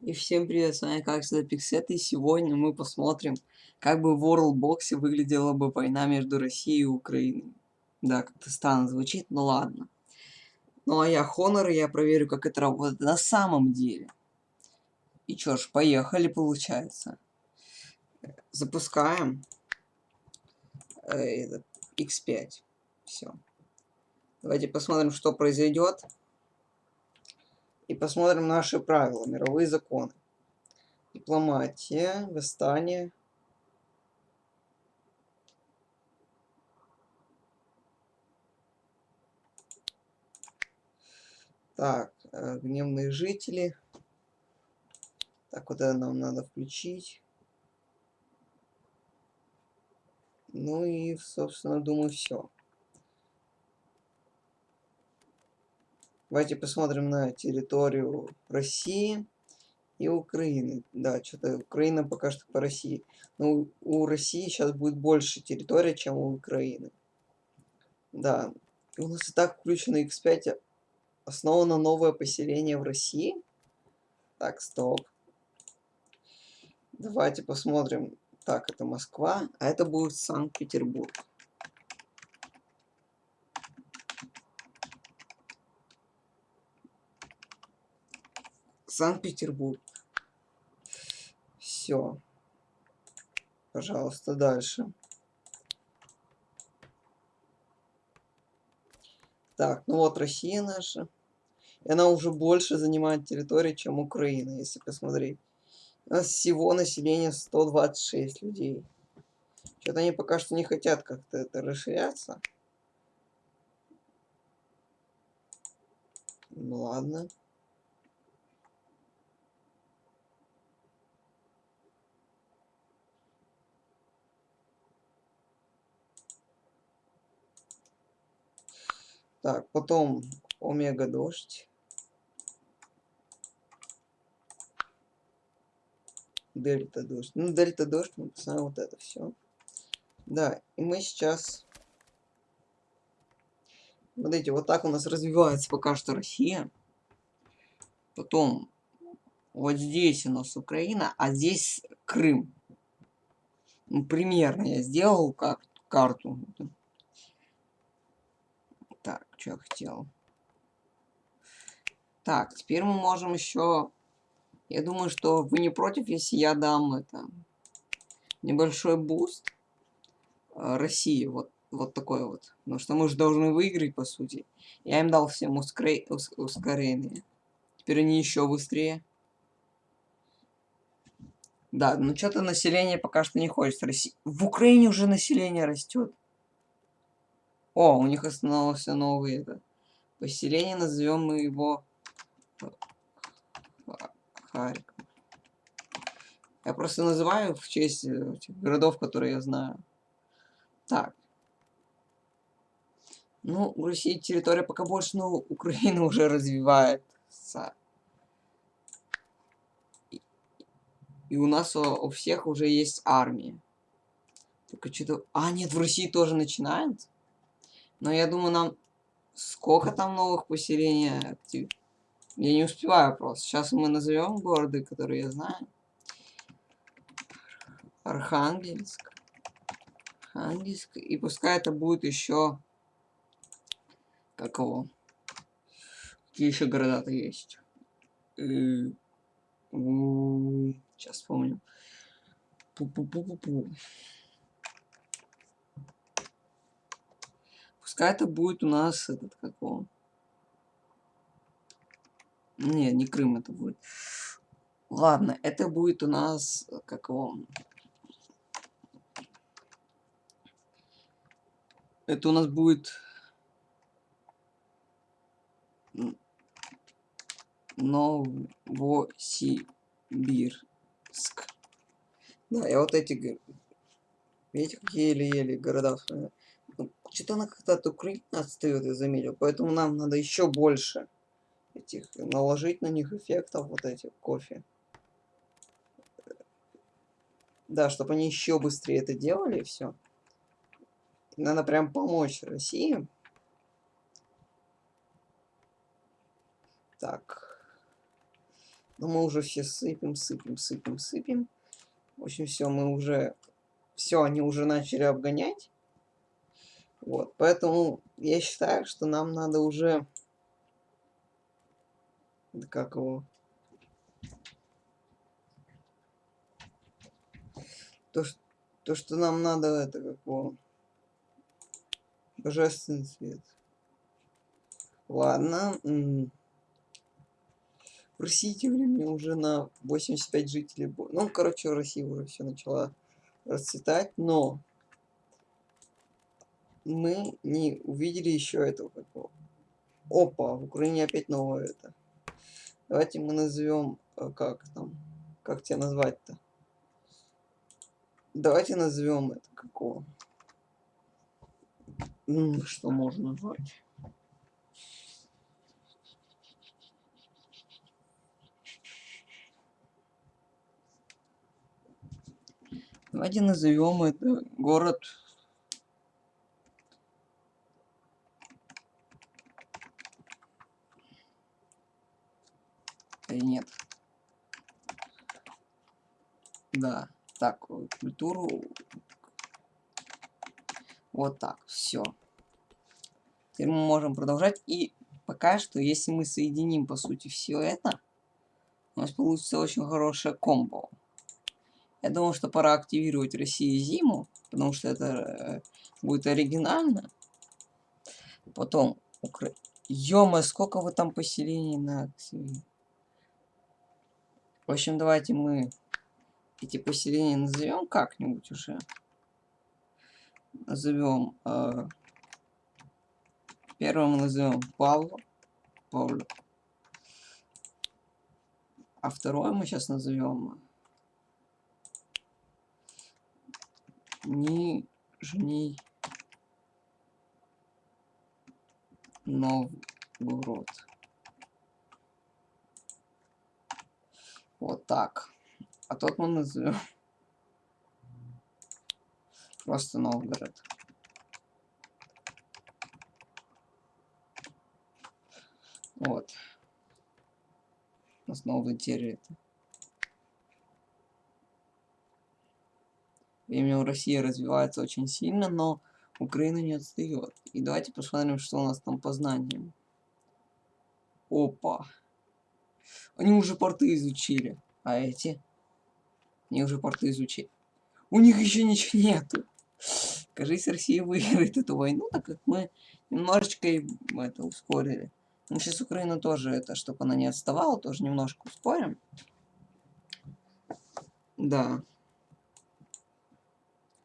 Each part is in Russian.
И всем привет, с вами как всегда Пиксет, и сегодня мы посмотрим, как бы в Worldbox выглядела бы война между Россией и Украиной. Да, как-то странно звучит, но ладно. Ну а я Honor, и я проверю, как это работает на самом деле. И чё ж, поехали, получается. Запускаем э, X5. Все. Давайте посмотрим, что произойдет и посмотрим наши правила, мировые законы. Дипломатия, восстание. Так, э, гневные жители. Так, вот нам надо включить. Ну и, собственно, думаю, все. Давайте посмотрим на территорию России и Украины. Да, что-то Украина пока что по России. Но у, России сейчас будет больше территория, чем у Украины. Да. У нас и так включено X5. Основано новое поселение в России. Так, стоп. Давайте посмотрим. Так, это Москва, а это будет Санкт-Петербург. Санкт-Петербург. Все. Пожалуйста, дальше. Так, ну вот Россия наша. И она уже больше занимает территории, чем Украина, если посмотреть. У нас всего население 126 людей. Что-то они пока что не хотят как-то это расширяться. Ну ладно. Так, потом омега дождь. Дельта дождь. Ну, дельта дождь, мы посмотрим вот это все. Да, и мы сейчас... Смотрите, вот так у нас развивается пока что Россия. Потом вот здесь у нас Украина, а здесь Крым. Ну, примерно я сделал как карту. Что я хотел. Так, теперь мы можем еще... Я думаю, что вы не против, если я дам это небольшой boost э, России. Вот, вот такой вот. Потому что мы же должны выиграть, по сути. Я им дал всем ускорение. ускорение. Теперь они еще быстрее. Да, ну что-то население пока что не хочет расти. В Украине уже население растет. О, у них остановился новый это, поселение, назовем мы его Харьков. Я просто называю в честь э, городов, которые я знаю. Так. Ну, в России территория пока больше, но Украина уже развивается. И, и у нас у, у всех уже есть армия. Только что-то... А, нет, в России тоже начинают? Но я думаю, нам... Сколько там новых поселений актив? Я не успеваю просто. Сейчас мы назовем города, которые я знаю. Архангельск. Архангельск. И пускай это будет еще... Как его? Какие еще города-то есть? Сейчас вспомню. Пу-пу-пу-пу-пу. Пускай это будет у нас этот как он. Не, не Крым это будет. Ладно, это будет у нас как он. Это у нас будет Новосибирск. Да, я вот эти... Видите, какие еле-еле города что-то она как-то от Украины отстает, я заметил. Поэтому нам надо еще больше этих наложить на них эффектов вот этих кофе. Да, чтобы они еще быстрее это делали, все. Надо прям помочь России. Так. Но мы уже все сыпем, сыпем, сыпем, сыпем. В общем, все, мы уже... Все, они уже начали обгонять. Вот, поэтому я считаю, что нам надо уже... Как его... То, что, то, что нам надо, это как его... Божественный свет. Ладно. В России тем временем уже на 85 жителей. Ну, короче, в России уже все начало расцветать, но мы не увидели еще этого какого. Опа, в Украине опять новое это. Давайте мы назовем, э, как там, как тебя назвать-то? Давайте назовем это какого. Что можно назвать? Давайте назовем это город Или нет? Да. Так, культуру. Вот так, все. Теперь мы можем продолжать. И пока что, если мы соединим, по сути, все это, у нас получится очень хорошая комбо. Я думаю, что пора активировать Россию зиму, потому что это э, будет оригинально. Потом, Укра... ё сколько вы там поселений на В общем, давайте мы эти поселения назовем как-нибудь уже. Назовем... Э, первым назовем Павло. Павло. А второе мы сейчас назовем Нижний Новгород. Вот так. А тот мы назовем просто Новгород. Вот. У нас новая территория. Время в России развивается очень сильно, но Украина не отстает. И давайте посмотрим, что у нас там по знаниям. Опа. Они уже порты изучили. А эти? Они уже порты изучили. У них еще ничего нету. Кажись, Россия выиграет эту войну, так как мы немножечко это ускорили. Ну, сейчас Украина тоже это, чтобы она не отставала, тоже немножко ускорим. Да.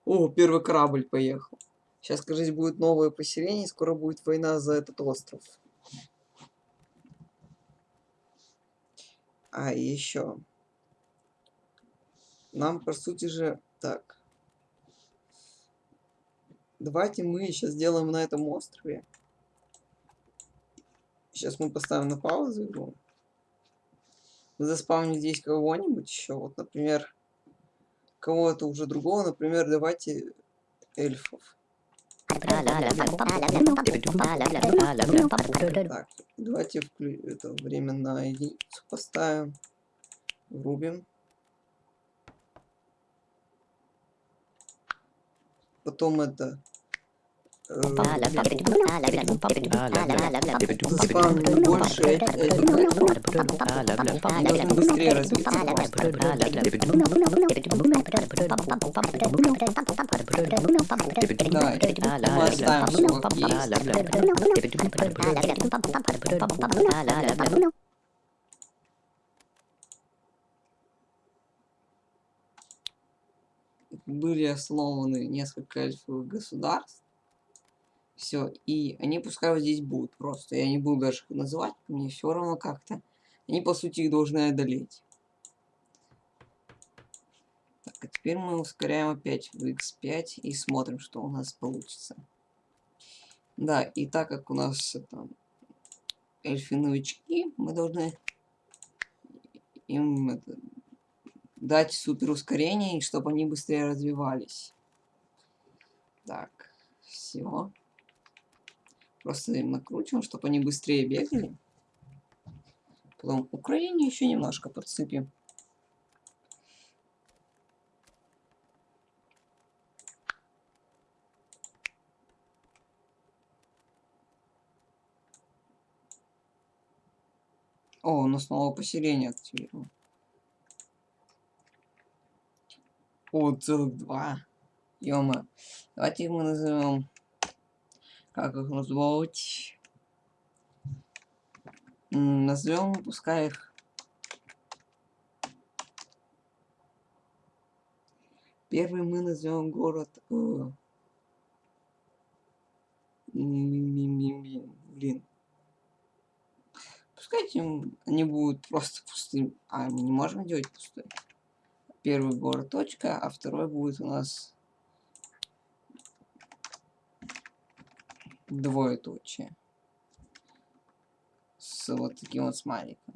О, первый корабль поехал. Сейчас, кажется, будет новое поселение, скоро будет война за этот остров. А, еще. Нам, по сути же, так. Давайте мы сейчас сделаем на этом острове. Сейчас мы поставим на паузу игру. Заспавним здесь кого-нибудь еще. Вот, например, кого-то уже другого. Например, давайте эльфов. Давайте это время на единицу поставим. Врубим. Потом это быстрее есть. были основаны несколько эльфовых государств. Все, и они пускай вот здесь будут просто. Я не буду даже их называть, мне все равно как-то. Они, по сути, их должны одолеть. Так, а теперь мы ускоряем опять в x5 и смотрим, что у нас получится. Да, и так как у нас это эльфы-новички, мы должны им это, дать супер ускорение, чтобы они быстрее развивались. Так, все. Просто им накручиваем, чтобы они быстрее бегали. Потом Украине еще немножко подсыпем. О, у нас новое поселение активировано. О, целых два. Ёма. Давайте мы назовем... Как их назвать? Назовем, пускай их... Первый мы назовем город... Э... Блин. Пускай они будут просто пустым. А, мы не можем делать пустой. Первый город точка, а второй будет у нас двоеточие. С вот таким вот смайликом.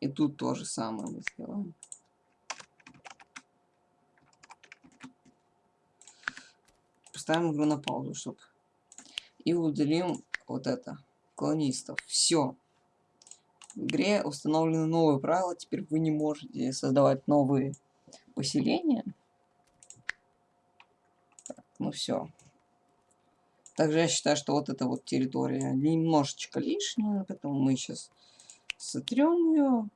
И тут то же самое мы сделаем. Поставим игру на паузу, чтобы... И удалим вот это. Колонистов. Все. В игре установлены новые правила. Теперь вы не можете создавать новые поселения. Так, ну все. Также я считаю, что вот эта вот территория немножечко лишняя, поэтому мы сейчас сотрем ее.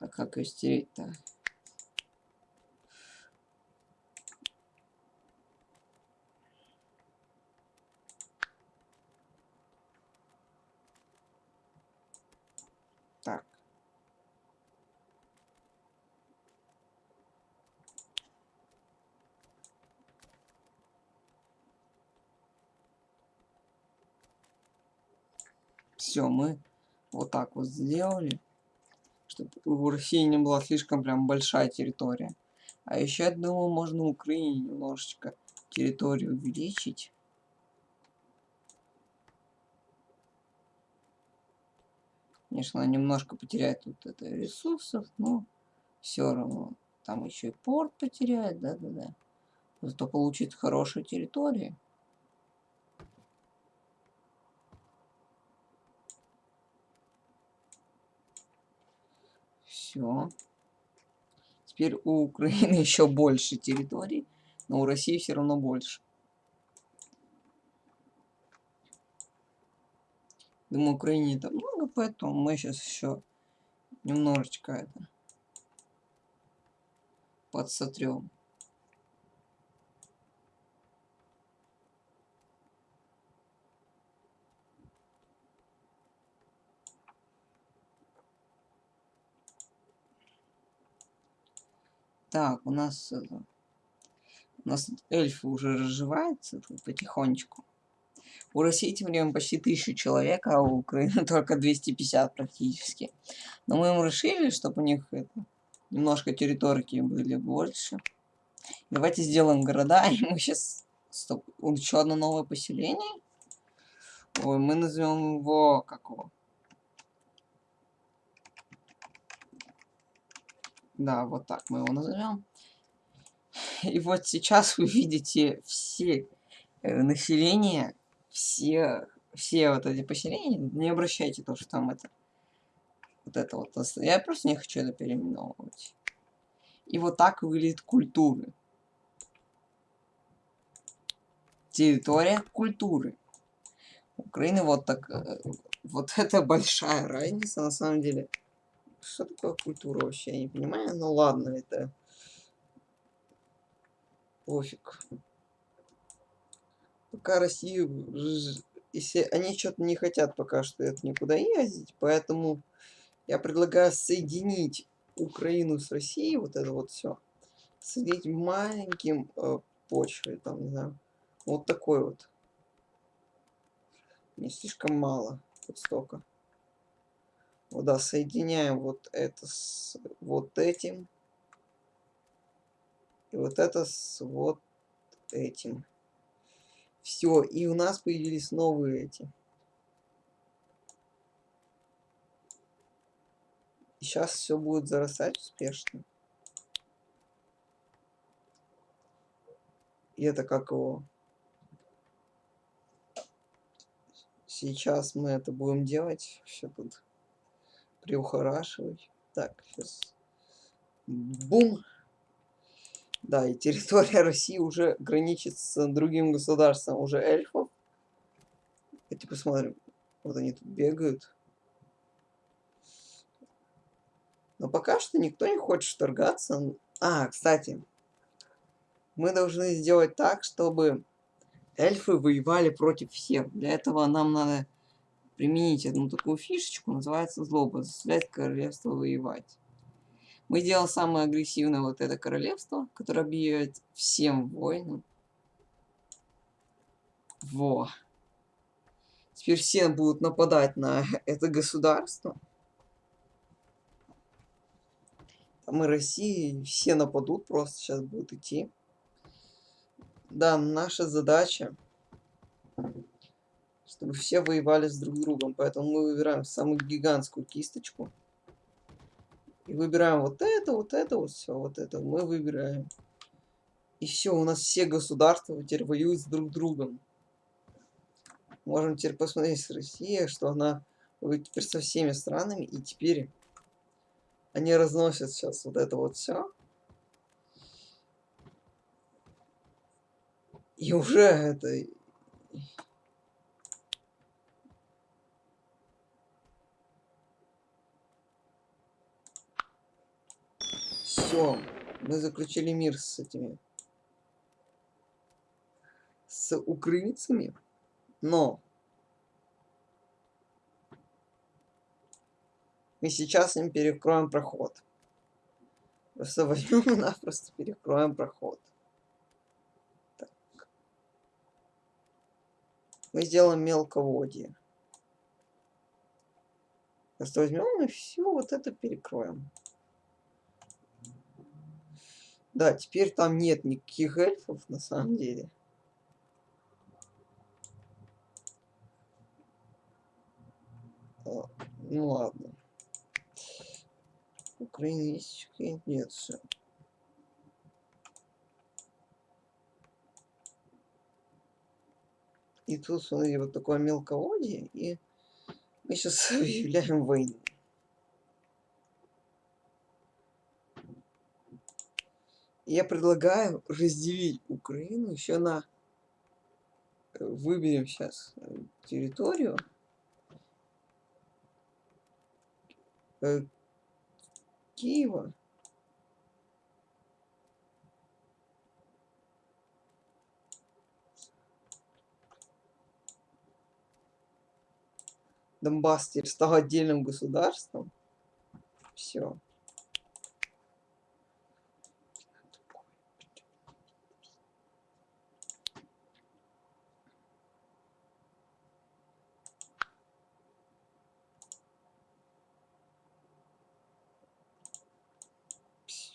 А как ее стереть-то? Все, мы вот так вот сделали, чтобы у России не была слишком прям большая территория. А еще, я думаю, можно в Украине немножечко территорию увеличить. Конечно, немножко потеряет вот это ресурсов, но все равно. Там еще и порт потеряет, да-да-да. Зато получит хорошие территории. Все. Теперь у Украины еще больше территорий, но у России все равно больше. Думаю, Украине это много, поэтому мы сейчас еще немножечко это подсотрем. Так, у нас... Это, у нас эльфы уже разживаются потихонечку. У России тем временем почти тысячу человек, а у Украины только 250 практически. Но мы им решили, чтобы у них это, немножко территории были больше. Давайте сделаем города, и мы сейчас... Стоп, еще одно новое поселение. Ой, мы назовем его... Как Да, вот так мы его назовем. И вот сейчас вы видите все э, население, все, все вот эти поселения. Не обращайте то, что там это вот это вот. Я просто не хочу это переименовывать. И вот так выглядит культуры. Территория культуры. Украины вот так. Э, вот это большая разница на самом деле. Что такое культура вообще? Я не понимаю. Ну ладно, это... Пофиг. Пока Россию... Если они что-то не хотят пока что это никуда ездить, поэтому я предлагаю соединить Украину с Россией, вот это вот все, соединить маленьким э, почвой, там, не знаю, вот такой вот. Не слишком мало, вот столько. Вот, да, соединяем вот это с вот этим. И вот это с вот этим. Все, и у нас появились новые эти. И сейчас все будет зарастать успешно. И это как его... Сейчас мы это будем делать. Все тут приухорашивать. Так, сейчас. Бум. Да, и территория России уже граничит с другим государством, уже эльфов. Давайте посмотрим. Вот они тут бегают. Но пока что никто не хочет вторгаться. А, кстати. Мы должны сделать так, чтобы эльфы воевали против всех. Для этого нам надо применить одну такую фишечку, называется злоба, заставлять королевство воевать. Мы сделаем самое агрессивное вот это королевство, которое объявит всем войну. Во. Теперь все будут нападать на это государство. Там и России все нападут, просто сейчас будут идти. Да, наша задача, чтобы все воевали с друг другом. Поэтому мы выбираем самую гигантскую кисточку. И выбираем вот это, вот это, вот все, вот это мы выбираем. И все, у нас все государства теперь воюют с друг другом. Можем теперь посмотреть с Россией, что она воюет теперь со всеми странами. И теперь они разносят сейчас вот это вот все. И уже это Все, мы заключили мир с этими... С украинцами. Но... Мы сейчас им перекроем проход. Просто возьмем и напросто перекроем проход. Так. Мы сделаем мелководье. Просто возьмем и все вот это перекроем. Да, теперь там нет никаких эльфов на самом деле. А, ну ладно. Украина есть нет, все. И тут, смотри, вот такое мелководье, и мы сейчас объявляем войну. Я предлагаю разделить Украину еще на... Э, выберем сейчас э, территорию. Э, Киева. Донбасс теперь стал отдельным государством. Все.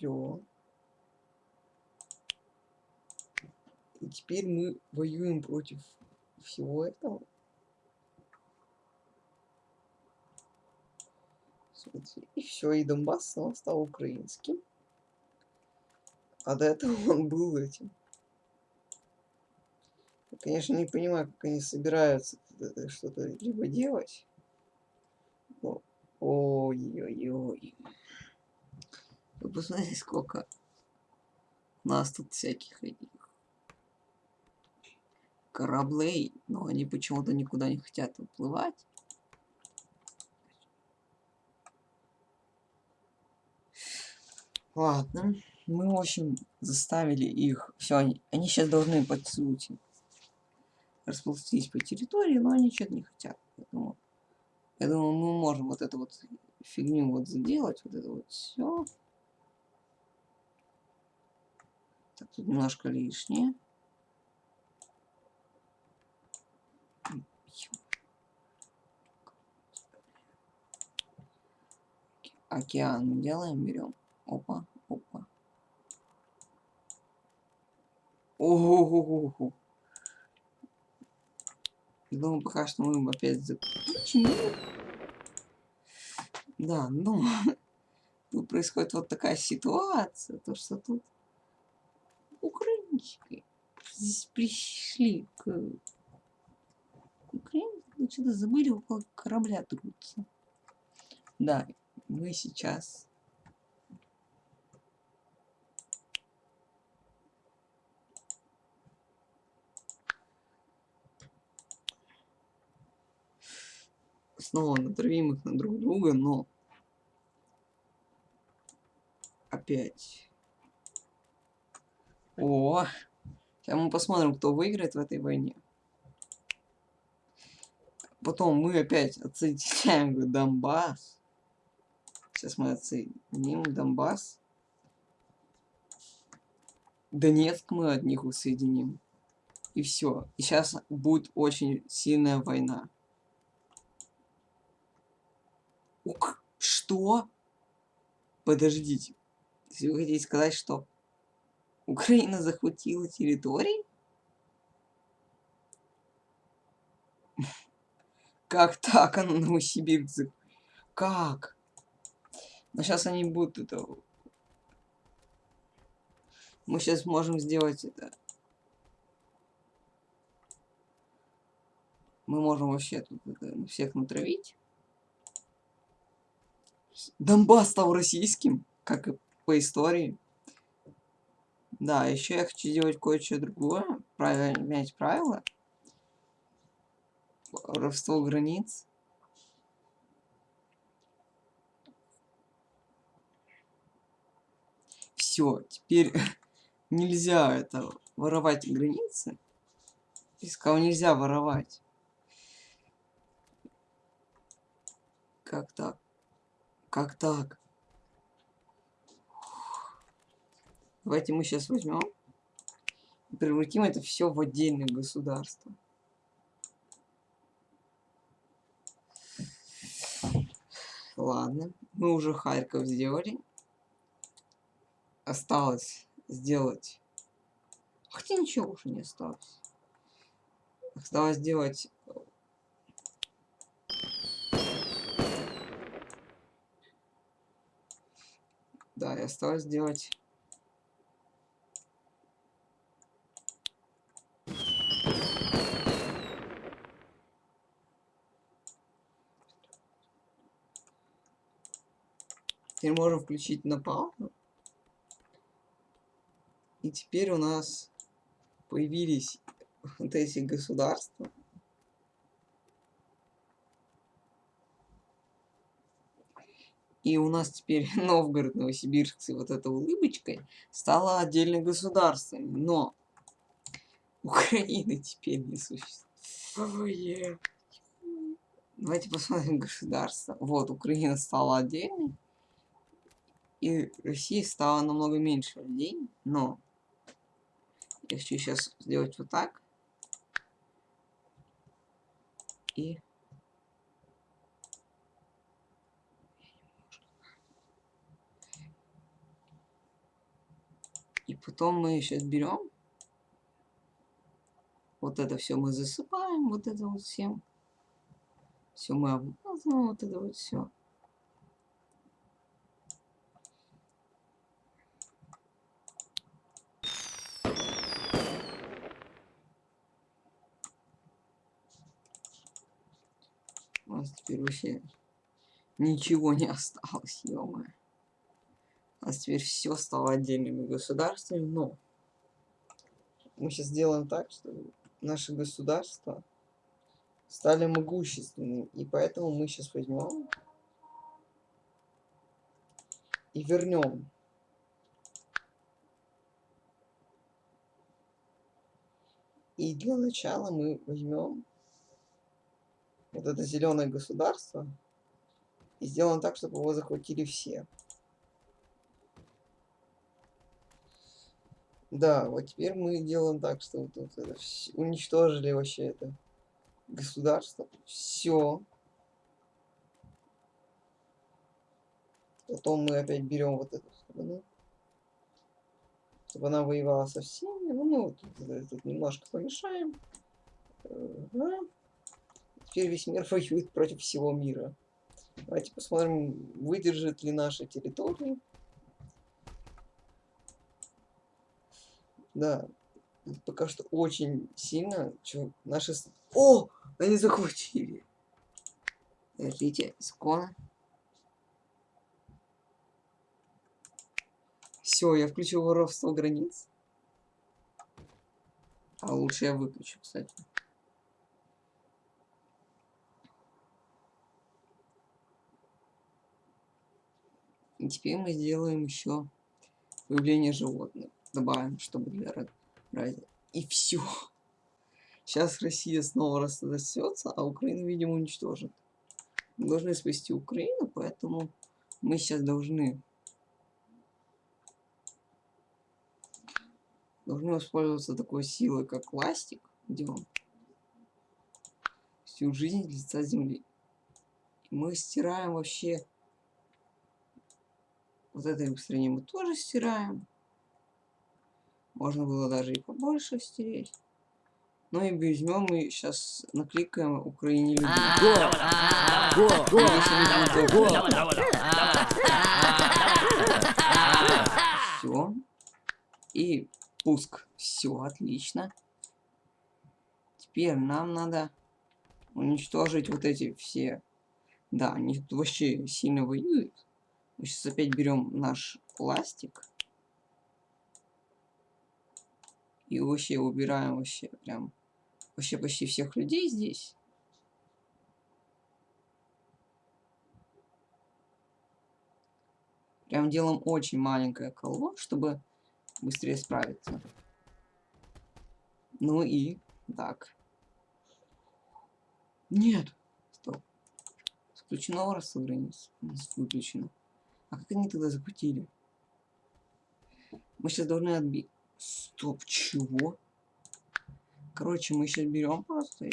Все. И теперь мы воюем против всего этого. И все, и Донбасс снова стал украинским. А до этого он был этим. Я, конечно, не понимаю, как они собираются что-то либо делать. Ой-ой-ой. Вы посмотрите, сколько нас тут всяких этих кораблей, но они почему-то никуда не хотят уплывать. Ладно, мы, в общем, заставили их. Все, они, они сейчас должны по сути расползтись по территории, но они что-то не хотят. Поэтому, я думаю, мы можем вот эту вот фигню вот сделать, вот это вот все. Так, тут немножко лишнее. Океан делаем, берем. Опа, опа. Ого-го-го. Думаю, пока что мы опять заключили. Да, ну, тут происходит вот такая ситуация, то что тут украинчики здесь пришли к украинскому вы что-то забыли около корабля трутся. Да, мы сейчас... Снова натравим их на друг друга, но... Опять. О, сейчас мы посмотрим, кто выиграет в этой войне. Потом мы опять отсоединяем Донбасс. Сейчас мы отсоединим Донбасс. Донецк мы от них усоединим. И все. И сейчас будет очень сильная война. Ук, что? Подождите. Если вы хотите сказать, что Украина захватила территории? Как так, она Новосибирск? Как? Но сейчас они будут это... Мы сейчас можем сделать это. Мы можем вообще тут это, всех натравить. Донбасс стал российским, как и по истории. Да, еще я хочу делать кое-что другое. Правильно менять правила. Воровство границ. все, теперь нельзя это воровать границы. И сказал, нельзя воровать. Как так? Как так? Давайте мы сейчас возьмем и превратим это все в отдельное государство. Ладно, мы уже Харьков сделали осталось сделать... Хотя ничего уже не осталось. Осталось сделать... Да, и осталось сделать... Теперь можем включить на паузу. И теперь у нас появились вот эти государства. И у нас теперь Новгород, Новосибирск с вот этой улыбочкой стало отдельным государством. Но Украины теперь не существует. Давайте посмотрим государство. Вот, Украина стала отдельной. И Россия стала намного меньше людей, но я хочу сейчас сделать вот так. И... И потом мы сейчас берем. Вот это все мы засыпаем, вот это вот всем. Все мы обмазываем, вот это вот все. нас теперь вообще ничего не осталось. У нас теперь все стало отдельными государствами, но мы сейчас сделаем так, что наши государства стали могущественными, и поэтому мы сейчас возьмем и вернем И для начала мы возьмем вот это зеленое государство и сделаем так, чтобы его захватили все. Да, вот теперь мы делаем так, что вот, вот это уничтожили вообще это государство. Все. Потом мы опять берем вот эту страну. Чтобы она воевала со всеми. Ну, мы вот тут, тут немножко помешаем. Ага. Теперь весь мир воюет против всего мира. Давайте посмотрим, выдержит ли наша территория. Да. Пока что очень сильно. Чё, наши... О! Они захватили. Подождите, скоро. Все, я включил воровство границ. А лучше я выключу, кстати. И теперь мы сделаем еще появление животных. Добавим, чтобы для ра- ради. И все. Сейчас Россия снова рассосется, а Украина, видимо, уничтожит. Мы должны спасти Украину, поэтому мы сейчас должны должны воспользоваться такой силой, как ластик. Где он? Всю жизнь лица земли. И мы стираем вообще вот это устранение мы тоже стираем. Можно было даже и побольше стереть. Ну и возьмем и сейчас накликаем Украине людей. Все. И пуск. Все, отлично. Теперь нам надо уничтожить вот эти все. Да, они тут вообще сильно воюют. Мы сейчас опять берем наш пластик. И вообще убираем вообще прям вообще почти всех людей здесь. Прям делаем очень маленькое коло, чтобы быстрее справиться. Ну и так. Нет. Стоп. Включено границ. Выключено. А как они тогда захватили? Мы сейчас должны отбить. Стоп, чего? Короче, мы сейчас берем просто.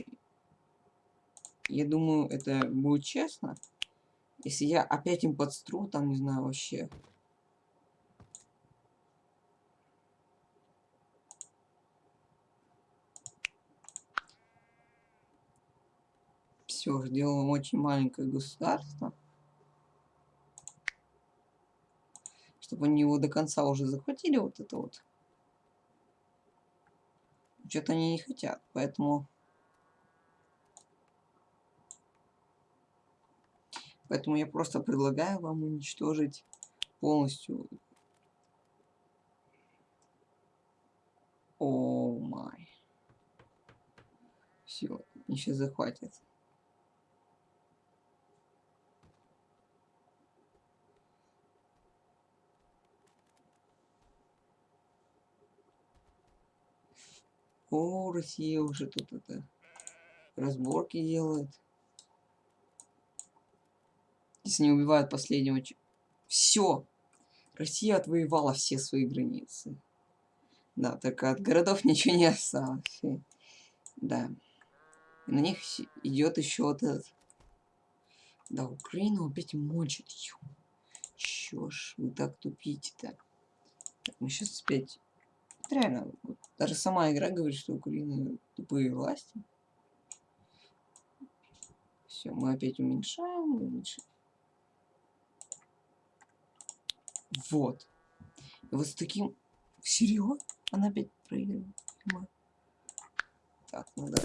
Я думаю, это будет честно. Если я опять им подстру, там, не знаю, вообще. Все, делаем очень маленькое государство. Чтобы они его до конца уже захватили, вот это вот. Что-то они не хотят, поэтому... Поэтому я просто предлагаю вам уничтожить полностью. О май. Все, сейчас О, Россия уже тут это разборки делает. Если не убивают последнего... Все! Россия отвоевала все свои границы. Да, только от городов ничего не осталось. Да. И на них идет еще вот этот... Да, Украину опять мочит. Чё ж вы так тупите-то? Мы сейчас опять... Реально, вот даже сама игра говорит, что Украина тупые власти. Все, мы опять уменьшаем, уменьшаем. Вот. И вот с таким... Серьезно? Она опять проигрывает. Так, ну да.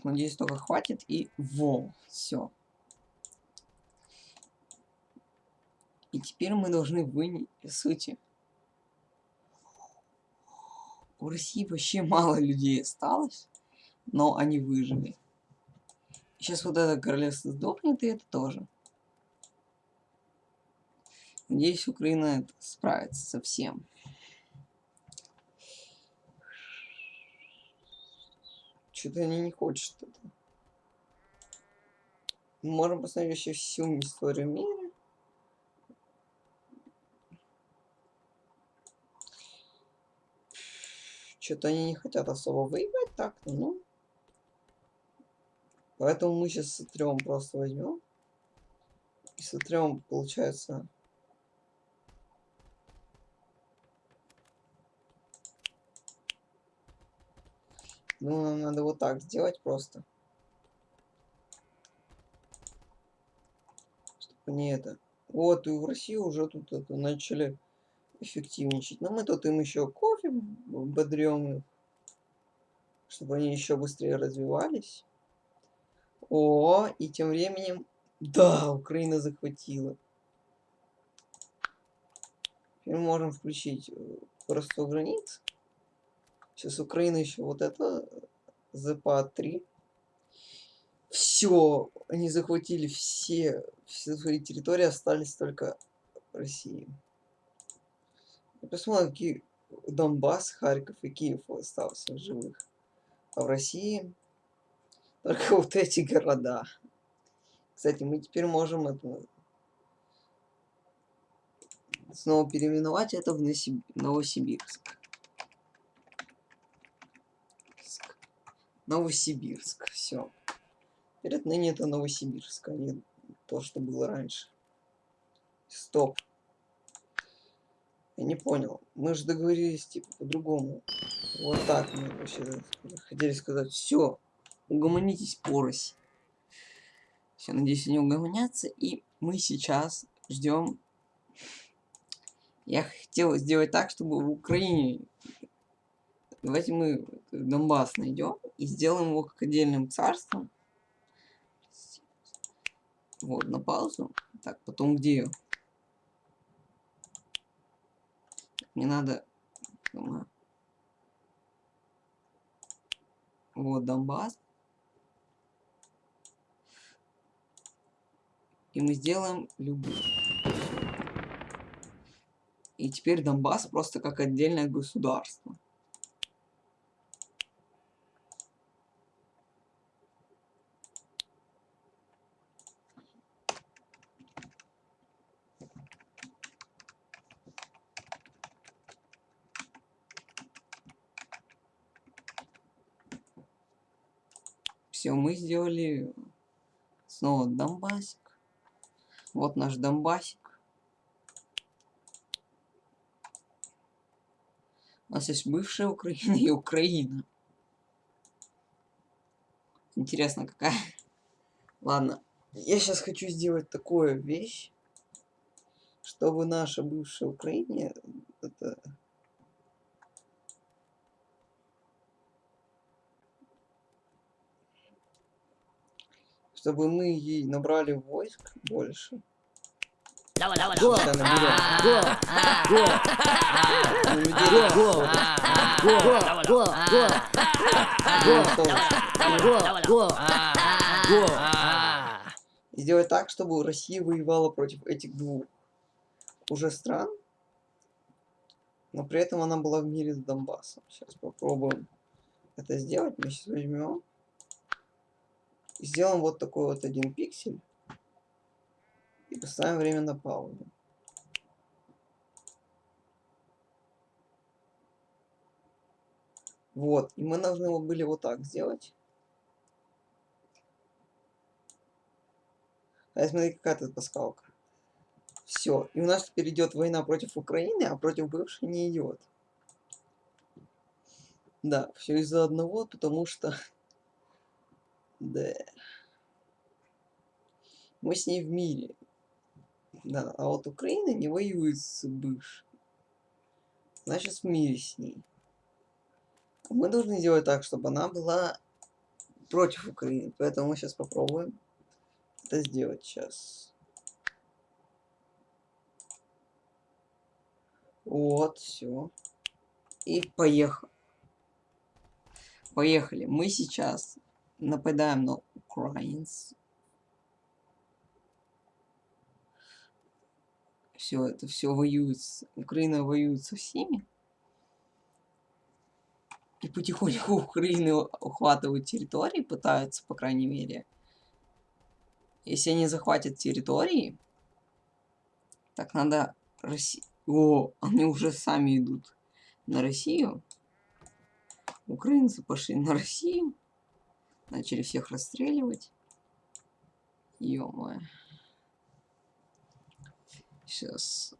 Фух, надеюсь, только хватит. И во, все. И теперь мы должны вынести... Сути. У России вообще мало людей осталось, но они выжили. Сейчас вот это королевство сдохнет, и это тоже. Надеюсь, Украина справится со всем. Что-то они не хочет это. Мы можем посмотреть вообще всю историю мира. Что-то они не хотят особо воевать так, ну. Поэтому мы сейчас сотрем просто возьмем. И сотрем, получается. Ну, нам надо вот так сделать просто. только не это. Вот, и в России уже тут это начали эффективничать. Но мы тут им еще кофе бодрем, чтобы они еще быстрее развивались. О, и тем временем... Да, Украина захватила. Теперь можем включить просто границ. Сейчас Украина еще вот это ЗПА-3. Все, они захватили все, все свои территории, остались только России. Посмотрим, какие Донбасс, Харьков и Киев остался в живых. А в России только вот эти города. Кстати, мы теперь можем это снова переименовать это в Новосибирск. Новосибирск. Все. Теперь отныне это Новосибирск, а не то, что было раньше. Стоп. Я не понял. Мы же договорились, типа, по-другому. Вот так мы вообще хотели сказать. Все. Угомонитесь, порость. Все, надеюсь, они угомонятся. И мы сейчас ждем. Я хотел сделать так, чтобы в Украине... Давайте мы Донбасс найдем и сделаем его как отдельным царством. Вот, на паузу. Так, потом где? Мне надо... Вот Донбасс. И мы сделаем любую. И теперь Донбасс просто как отдельное государство. Все, мы сделали снова Донбассик. Вот наш Донбассик. У нас есть бывшая Украина и Украина. Интересно, какая. Ладно, я сейчас хочу сделать такую вещь, чтобы наша бывшая Украина это чтобы мы ей набрали войск больше. Давай, давай, И сделать так, чтобы Россия воевала против этих двух. Уже стран, но при этом она была в мире с Донбассом. Сейчас попробуем это сделать. Мы сейчас возьмем сделаем вот такой вот один пиксель и поставим время на паузу. Вот, и мы должны его были вот так сделать. А смотри, какая тут пасхалка. Все, и у нас теперь идет война против Украины, а против бывшей не идет. Да, все из-за одного, потому что да. Мы с ней в мире. Да, а вот Украина не воюет с бывшей. Значит, в мире с ней. Мы должны сделать так, чтобы она была против Украины. Поэтому мы сейчас попробуем это сделать сейчас. Вот, все. И поехали. Поехали. Мы сейчас нападаем на украинцев. Все это все воюет. Украина воюет со всеми. И потихоньку Украины ухватывают территории, пытаются, по крайней мере. Если они захватят территории, так надо Россию... О, они уже сами идут на Россию. Украинцы пошли на Россию. Начали всех расстреливать. ё -моё. Сейчас.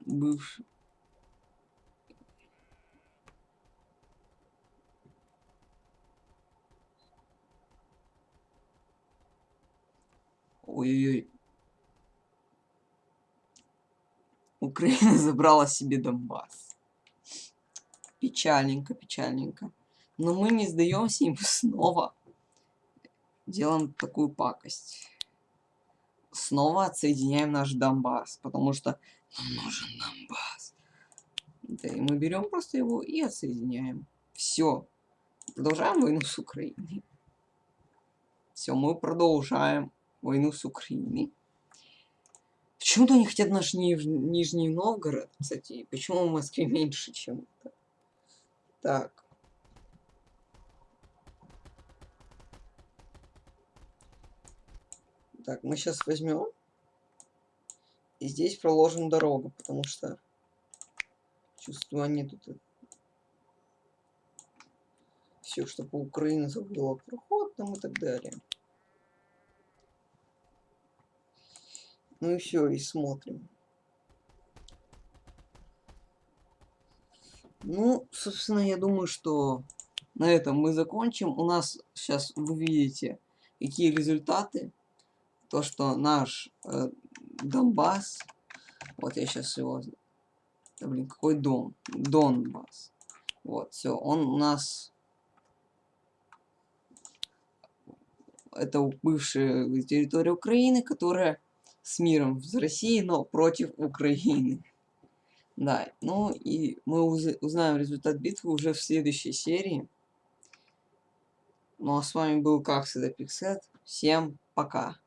Бывший. Ой-ой-ой. Украина забрала себе Донбасс. Печальненько, печальненько. Но мы не сдаемся, и мы снова делаем такую пакость. Снова отсоединяем наш Донбасс, потому что нам нужен Донбасс. Да, и мы берем просто его и отсоединяем. Все. Продолжаем войну с Украиной. Все, мы продолжаем войну с Украиной. Почему-то они хотят наш Ниж... Нижний Новгород, кстати. Почему в Москве меньше, чем? Так. Так, мы сейчас возьмем и здесь проложим дорогу, потому что чувствую, они тут все, чтобы Украина забыла проход там и так далее. Ну и все, и смотрим. Ну, собственно, я думаю, что на этом мы закончим. У нас сейчас вы видите, какие результаты. То, что наш э, Донбасс, вот я сейчас его, да, блин, какой Дон? Донбасс. Вот, все, он у нас это бывшая территория Украины, которая с миром с Россией, но против Украины. Да, ну и мы уз- узнаем результат битвы уже в следующей серии. Ну а с вами был как всегда Пиксет. Всем пока.